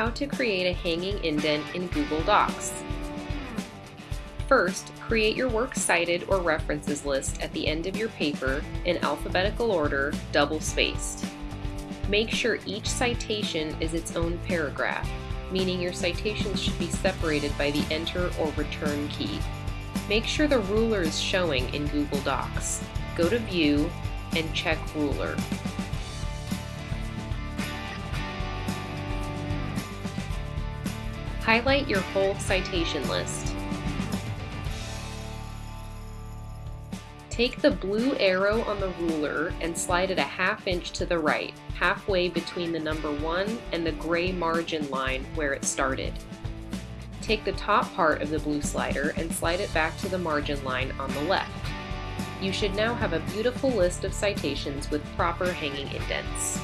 how to create a hanging indent in Google Docs. First, create your works cited or references list at the end of your paper in alphabetical order, double spaced. Make sure each citation is its own paragraph, meaning your citations should be separated by the enter or return key. Make sure the ruler is showing in Google Docs. Go to View and check Ruler. Highlight your whole citation list. Take the blue arrow on the ruler and slide it a half inch to the right, halfway between the number 1 and the gray margin line where it started. Take the top part of the blue slider and slide it back to the margin line on the left. You should now have a beautiful list of citations with proper hanging indents.